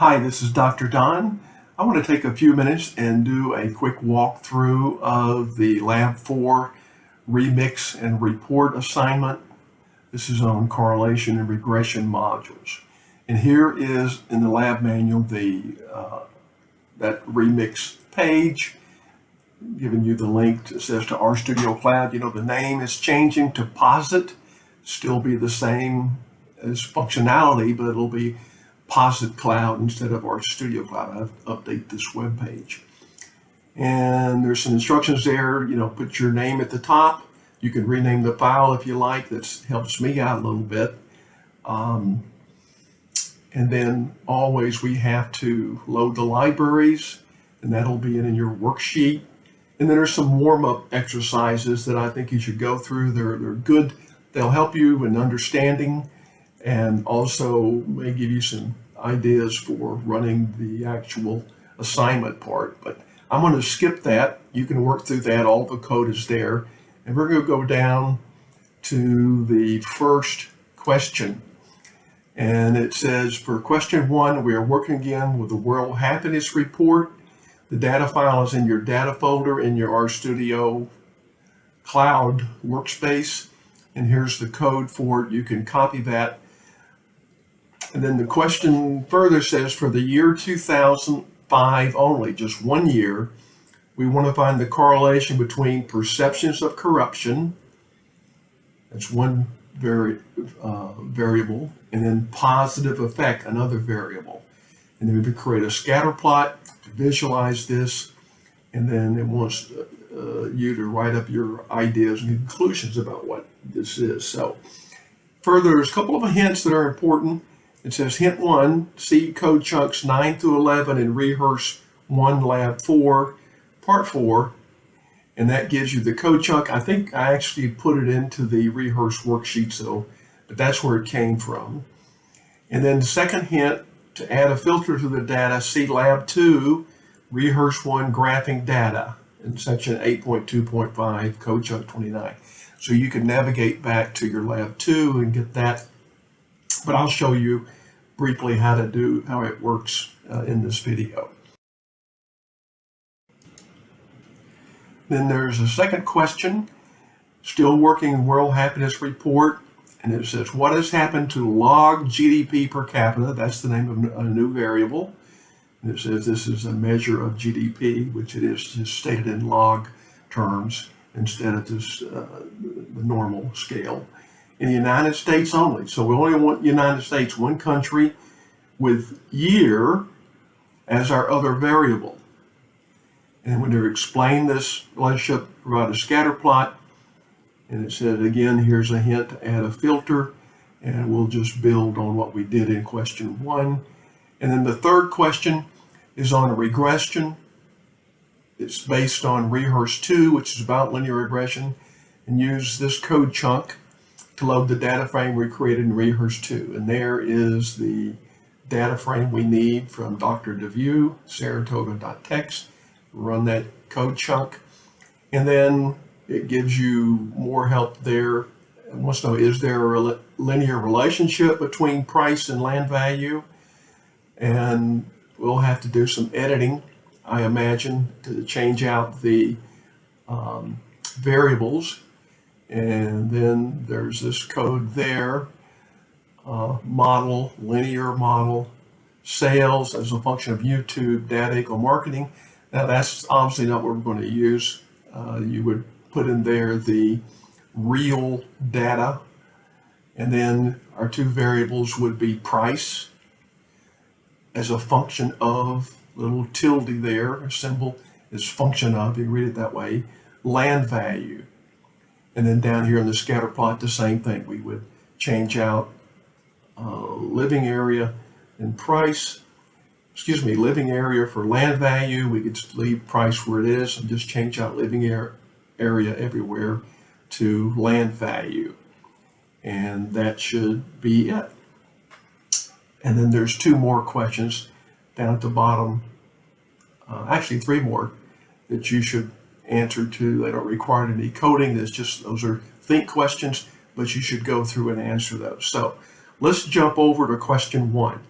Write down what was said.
Hi, this is Dr. Don. I want to take a few minutes and do a quick walkthrough of the Lab 4 remix and report assignment. This is on correlation and regression modules. And here is in the lab manual the uh, that remix page, giving you the link that says to RStudio Cloud. You know, the name is changing to Posit, still be the same as functionality, but it'll be Posit Cloud instead of RStudio Cloud. I update this web page. And there's some instructions there, you know, put your name at the top. You can rename the file if you like. That helps me out a little bit. Um, and then always we have to load the libraries and that'll be in your worksheet. And then there's some warm-up exercises that I think you should go through. They're, they're good. They'll help you in understanding and also may give you some ideas for running the actual assignment part. But I'm going to skip that. You can work through that. All the code is there. And we're going to go down to the first question. And it says for question one, we are working again with the World Happiness Report. The data file is in your data folder in your RStudio Cloud workspace. And here's the code for it. You can copy that and then the question further says for the year 2005 only, just one year, we want to find the correlation between perceptions of corruption, that's one vari uh, variable, and then positive affect, another variable. And then we create a scatter plot to visualize this, and then it wants uh, you to write up your ideas and conclusions about what this is. So further, there's a couple of hints that are important. It says hint one, see code chunks 9 through 11 and rehearse 1 lab 4, part 4. And that gives you the code chunk. I think I actually put it into the rehearse worksheet, so, but that's where it came from. And then the second hint, to add a filter to the data, see lab 2, rehearse 1 graphing data in section 8.2.5, code chunk 29. So you can navigate back to your lab 2 and get that but I'll show you briefly how to do how it works uh, in this video. Then there's a second question, still working World Happiness Report, and it says, what has happened to log GDP per capita? That's the name of a new variable. And it says this is a measure of GDP, which it is just stated in log terms instead of just uh, the normal scale in the United States only. So we only want United States, one country with year as our other variable. And when they explain this relationship, provide a scatter plot, and it said again, here's a hint to add a filter, and we'll just build on what we did in question one. And then the third question is on a regression. It's based on Rehearse 2, which is about linear regression, and use this code chunk to load the data frame we created in Rehearse 2. And there is the data frame we need from Dr. De Veaux, Saratoga.txt. Run that code chunk. And then it gives you more help there. It wants to know, is there a linear relationship between price and land value? And we'll have to do some editing, I imagine, to change out the um, variables and then there's this code there, uh, model, linear model, sales as a function of YouTube, data equal marketing. Now that's obviously not what we're going to use. Uh, you would put in there the real data, and then our two variables would be price as a function of, little tilde there, a symbol is function of, you read it that way, land value. And then down here in the scatter plot, the same thing. We would change out uh, living area and price, excuse me, living area for land value. We could leave price where it is and just change out living area everywhere to land value. And that should be it. And then there's two more questions down at the bottom, uh, actually three more that you should answer to. They don't require any coding. It's just those are think questions, but you should go through and answer those. So let's jump over to question one.